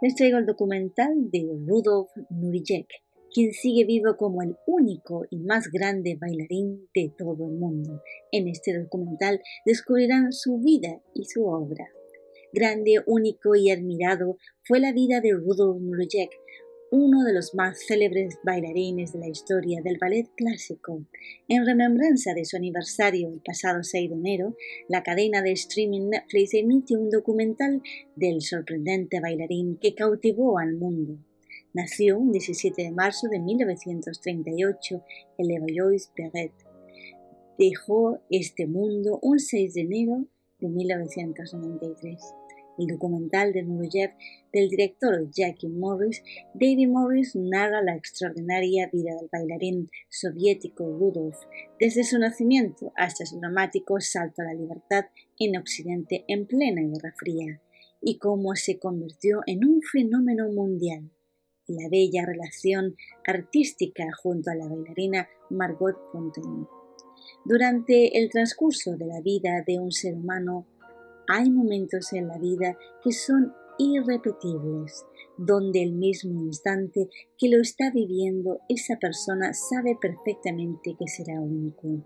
les traigo el documental de Rudolf Nurijek, quien sigue vivo como el único y más grande bailarín de todo el mundo. En este documental descubrirán su vida y su obra. Grande, único y admirado fue la vida de Rudolf Nurijek, uno de los más célebres bailarines de la historia del ballet clásico. En remembranza de su aniversario el pasado 6 de enero, la cadena de streaming Netflix emitió un documental del sorprendente bailarín que cautivó al mundo. Nació un 17 de marzo de 1938 en Levallois-Perret. Dejó este mundo un 6 de enero de 1993 el documental de Nureyev del director Jackie Morris, David Morris narra la extraordinaria vida del bailarín soviético Rudolf, desde su nacimiento hasta su dramático salto a la libertad en Occidente en plena Guerra Fría, y cómo se convirtió en un fenómeno mundial. La bella relación artística junto a la bailarina Margot Fontaine. Durante el transcurso de la vida de un ser humano, hay momentos en la vida que son irrepetibles, donde el mismo instante que lo está viviendo esa persona sabe perfectamente que será único,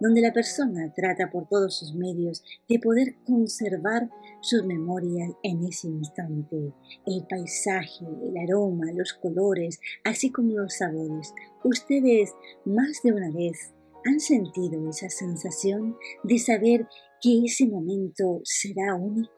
donde la persona trata por todos sus medios de poder conservar sus memorias en ese instante, el paisaje, el aroma, los colores, así como los sabores. Ustedes más de una vez han sentido esa sensación de saber que ese momento será único?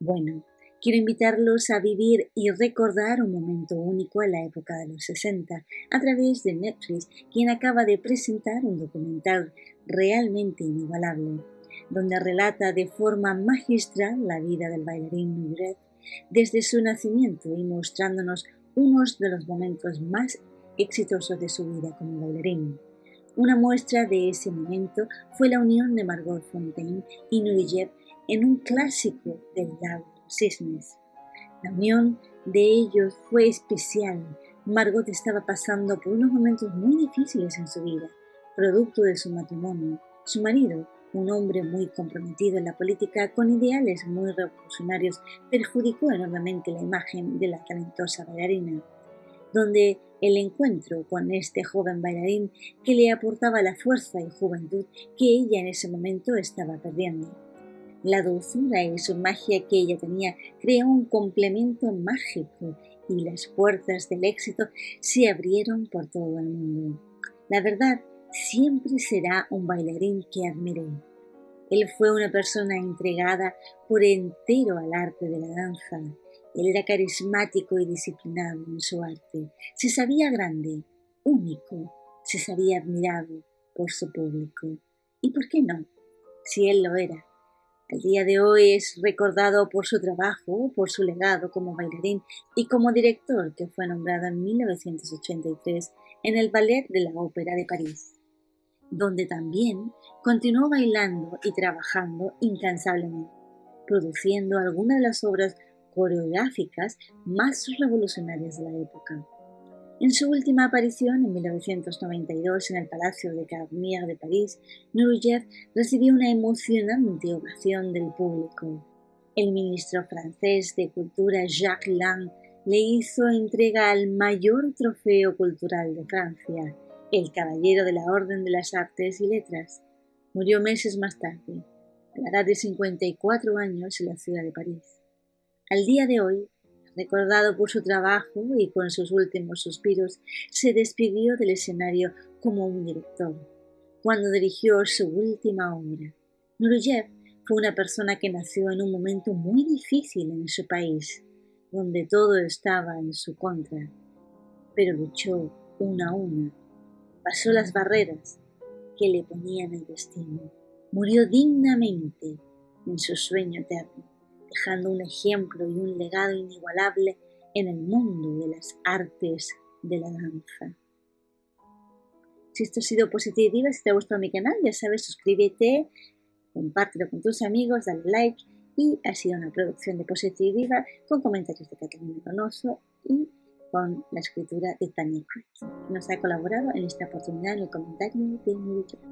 Bueno, quiero invitarlos a vivir y recordar un momento único en la época de los 60 a través de Netflix, quien acaba de presentar un documental realmente inigualable, donde relata de forma magistral la vida del bailarín Mugret desde su nacimiento y mostrándonos unos de los momentos más exitosos de su vida como bailarín. Una muestra de ese momento fue la unión de Margot Fontaine y Nureyev en un clásico del lago Cisnes. La unión de ellos fue especial. Margot estaba pasando por unos momentos muy difíciles en su vida, producto de su matrimonio. Su marido, un hombre muy comprometido en la política con ideales muy revolucionarios, perjudicó enormemente la imagen de la talentosa bailarina, donde el encuentro con este joven bailarín que le aportaba la fuerza y juventud que ella en ese momento estaba perdiendo. La dulzura y su magia que ella tenía creó un complemento mágico y las puertas del éxito se abrieron por todo el mundo. La verdad, siempre será un bailarín que admiré. Él fue una persona entregada por entero al arte de la danza, él era carismático y disciplinado en su arte. Se sabía grande, único, se sabía admirado por su público. ¿Y por qué no? Si él lo era. Al día de hoy es recordado por su trabajo, por su legado como bailarín y como director que fue nombrado en 1983 en el Ballet de la Ópera de París, donde también continuó bailando y trabajando incansablemente, produciendo algunas de las obras coreográficas más revolucionarias de la época. En su última aparición, en 1992, en el Palacio de Garnier de París, Nureyev recibió una emocionante ovación del público. El ministro francés de Cultura Jacques Lang le hizo entrega al mayor trofeo cultural de Francia, el Caballero de la Orden de las Artes y Letras. Murió meses más tarde, a la edad de 54 años, en la ciudad de París. Al día de hoy, recordado por su trabajo y con sus últimos suspiros, se despidió del escenario como un director, cuando dirigió su última obra. Nureyev fue una persona que nació en un momento muy difícil en su país, donde todo estaba en su contra, pero luchó una a una, pasó las barreras que le ponían el destino, murió dignamente en su sueño eterno dejando un ejemplo y un legado inigualable en el mundo de las artes de la danza. Si esto ha sido positivo, si te ha gustado mi canal, ya sabes, suscríbete, compártelo con tus amigos, dale like y ha sido una producción de Positiva con comentarios de Catalina Donoso y con la escritura de Tania Cruz, que nos ha colaborado en esta oportunidad en el comentario de mi video.